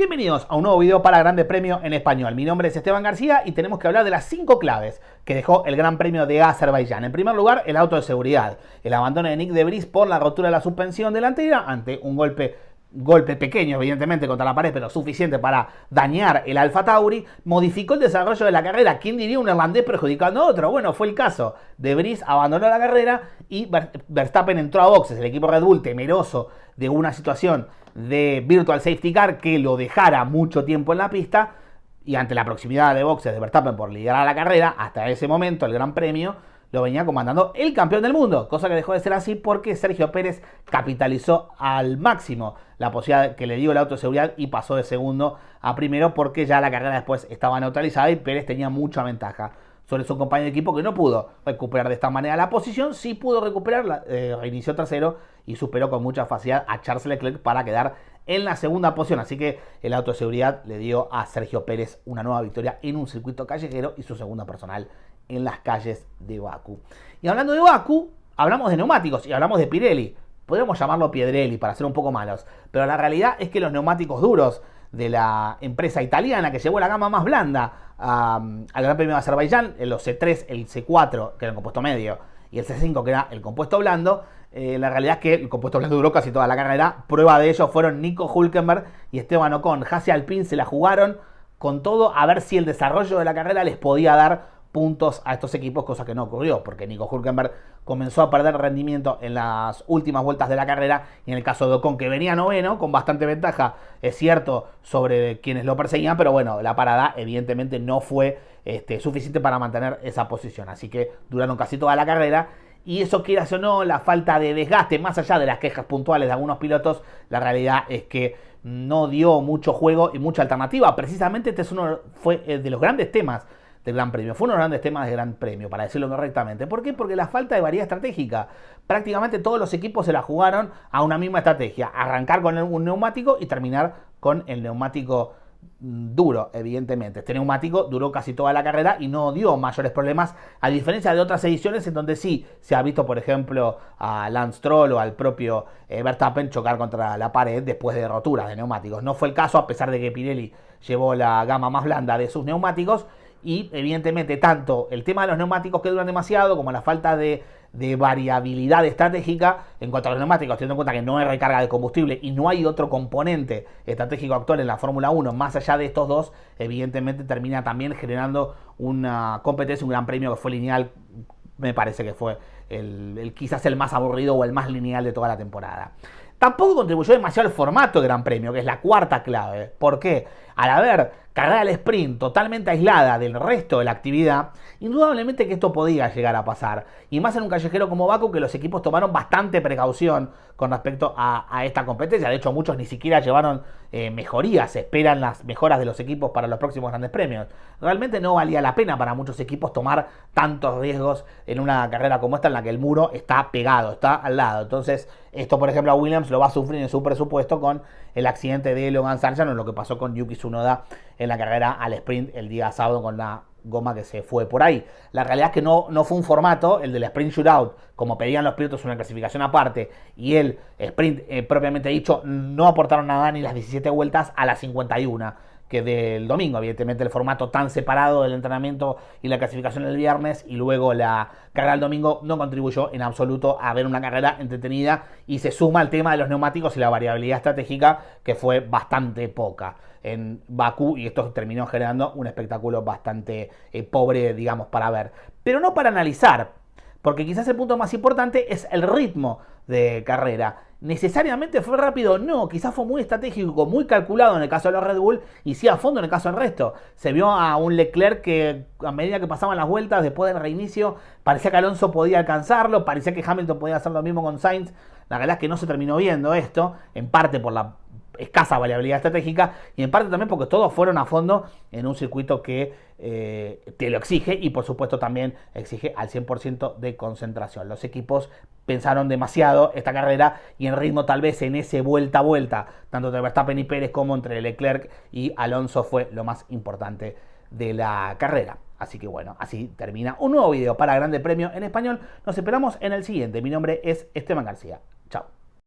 Bienvenidos a un nuevo video para Grande Premio en Español. Mi nombre es Esteban García y tenemos que hablar de las cinco claves que dejó el Gran Premio de Azerbaiyán. En primer lugar, el auto de seguridad. El abandono de Nick de por la rotura de la suspensión delantera ante un golpe golpe pequeño, evidentemente, contra la pared, pero suficiente para dañar el Alfa Tauri, modificó el desarrollo de la carrera. ¿Quién diría un irlandés perjudicando a otro? Bueno, fue el caso. De Vries abandonó la carrera y Verstappen entró a boxes. El equipo Red Bull, temeroso de una situación de Virtual Safety Car que lo dejara mucho tiempo en la pista y ante la proximidad de boxes de Verstappen por liderar la carrera, hasta ese momento el Gran Premio lo venía comandando el campeón del mundo, cosa que dejó de ser así porque Sergio Pérez capitalizó al máximo la posibilidad que le dio el auto de seguridad y pasó de segundo a primero porque ya la carrera después estaba neutralizada y Pérez tenía mucha ventaja sobre su compañero de equipo que no pudo recuperar de esta manera la posición, sí pudo recuperarla, eh, reinició tercero y superó con mucha facilidad a Charles Leclerc para quedar en la segunda posición. Así que el auto de seguridad le dio a Sergio Pérez una nueva victoria en un circuito callejero y su segunda personal en las calles de Baku. Y hablando de Baku, hablamos de neumáticos y hablamos de Pirelli. Podríamos llamarlo Piedrelli para ser un poco malos, pero la realidad es que los neumáticos duros de la empresa italiana que llevó la gama más blanda al Gran Premio de Azerbaiyán, los C3, el C4, que era el compuesto medio, y el C5, que era el compuesto blando, eh, la realidad es que el compuesto blando duró casi toda la carrera. Prueba de ello fueron Nico Hulkenberg y Esteban Ocon. Hassi Alpine se la jugaron con todo a ver si el desarrollo de la carrera les podía dar puntos a estos equipos, cosa que no ocurrió, porque Nico Hulkenberg comenzó a perder rendimiento en las últimas vueltas de la carrera, y en el caso de Ocon, que venía noveno, con bastante ventaja, es cierto, sobre quienes lo perseguían, pero bueno, la parada evidentemente no fue este, suficiente para mantener esa posición, así que duraron casi toda la carrera, y eso quieras o no, la falta de desgaste, más allá de las quejas puntuales de algunos pilotos, la realidad es que no dio mucho juego y mucha alternativa. Precisamente este es uno fue eh, de los grandes temas del Gran Premio. Fue uno de los grandes temas del Gran Premio, para decirlo correctamente. ¿Por qué? Porque la falta de variedad estratégica. Prácticamente todos los equipos se la jugaron a una misma estrategia. Arrancar con un neumático y terminar con el neumático mm, duro, evidentemente. Este neumático duró casi toda la carrera y no dio mayores problemas, a diferencia de otras ediciones en donde sí se ha visto, por ejemplo, a Lance Stroll o al propio eh, Verstappen chocar contra la pared después de roturas de neumáticos. No fue el caso, a pesar de que Pirelli llevó la gama más blanda de sus neumáticos y evidentemente tanto el tema de los neumáticos que duran demasiado como la falta de, variabilidad estratégica en cuanto a los neumáticos, teniendo en cuenta que no hay recarga de combustible y no hay otro componente estratégico actual en la Fórmula 1 más allá de estos dos, evidentemente termina también generando una competencia, un gran premio que fue lineal, me parece que fue el, quizás el más aburrido o el más lineal de toda la temporada. Tampoco contribuyó demasiado al formato de Gran Premio, que es la cuarta clave. ¿Por qué? Al haber carrera al sprint totalmente aislada del resto de la actividad, indudablemente que esto podía llegar a pasar. Y más en un callejero como Baku, que los equipos tomaron bastante precaución con respecto a, esta competencia. De hecho, muchos ni siquiera llevaron eh, mejorías, esperan las mejoras de los equipos para los próximos grandes premios. Realmente no valía la pena para muchos equipos tomar tantos riesgos en una carrera como esta, en la que el muro está pegado, está al lado. Entonces, esto, por ejemplo, a Williams lo va a sufrir en su presupuesto con el accidente de Logan Sargent o lo que pasó con Yuki Tsunoda en la carrera al sprint el día sábado con la goma que se fue por ahí. La realidad es que no, no fue un formato, el del sprint shootout, como pedían los pilotos una clasificación aparte, y el sprint eh, propiamente dicho, no aportaron nada ni las 17 vueltas a las 51 que del domingo, evidentemente el formato tan separado del entrenamiento y la clasificación el viernes y luego la carrera del domingo no contribuyó en absoluto a ver una carrera entretenida y se suma el tema de los neumáticos y la variabilidad estratégica que fue bastante poca en Bakú y esto terminó generando un espectáculo bastante eh, pobre, digamos, para ver. Pero no para analizar, porque quizás el punto más importante es el ritmo de carrera. ¿Necesariamente fue rápido? No, quizás fue muy estratégico, muy calculado en el caso de los Red Bull y sí a fondo en el caso del resto. Se vio a un Leclerc que a medida que pasaban las vueltas después del reinicio parecía que Alonso podía alcanzarlo, parecía que Hamilton podía hacer lo mismo con Sainz. La verdad es que no se terminó viendo esto, en parte por la escasa variabilidad estratégica y en parte también porque todos fueron a fondo en un circuito que eh, te lo exige y por supuesto también exige al 100% de concentración. Los equipos pensaron demasiado esta carrera y en ritmo tal vez en ese vuelta a vuelta, tanto entre Verstappen y Pérez como entre Leclerc y Alonso fue lo más importante de la carrera. Así que bueno, así termina un nuevo video para Grande Premio en español. Nos esperamos en el siguiente. Mi nombre es Esteban García. Chao.